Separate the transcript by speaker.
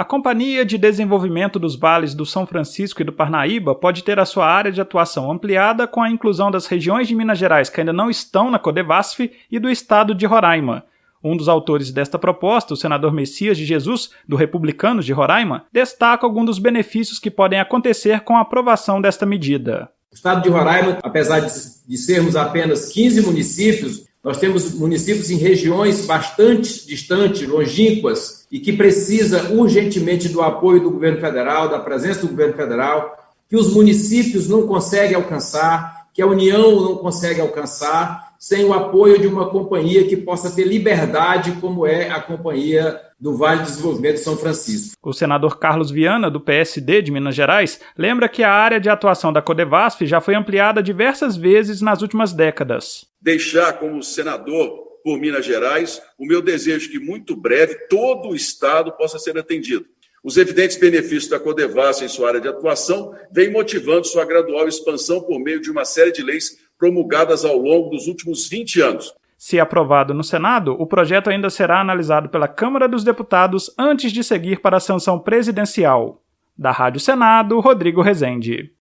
Speaker 1: A Companhia de Desenvolvimento dos Vales do São Francisco e do Parnaíba pode ter a sua área de atuação ampliada com a inclusão das regiões de Minas Gerais que ainda não estão na Codevasf e do estado de Roraima. Um dos autores desta proposta, o senador Messias de Jesus, do Republicanos de Roraima, destaca alguns dos benefícios que podem acontecer com a aprovação desta medida.
Speaker 2: O estado de Roraima, apesar de, sermos apenas 15 municípios, nós temos municípios em regiões bastante distantes, longínquas, e que precisa urgentemente do apoio do governo federal, da presença do governo federal, que os municípios não conseguem alcançar, que a União não consegue alcançar, sem o apoio de uma companhia que possa ter liberdade, como é a Companhia do Vale do Desenvolvimento de São Francisco.
Speaker 1: O senador Carlos Viana, do PSD de Minas Gerais, lembra que a área de atuação da Codevasf já foi ampliada diversas vezes nas últimas décadas
Speaker 3: deixar como senador por Minas Gerais o meu desejo que muito breve todo o Estado possa ser atendido. Os evidentes benefícios da Codevasf em sua área de atuação vêm motivando sua gradual expansão por meio de uma série de leis promulgadas ao longo dos últimos 20 anos.
Speaker 1: Se aprovado no Senado, o projeto ainda será analisado pela Câmara dos Deputados antes de seguir para a sanção presidencial. Da Rádio Senado, Rodrigo Rezende.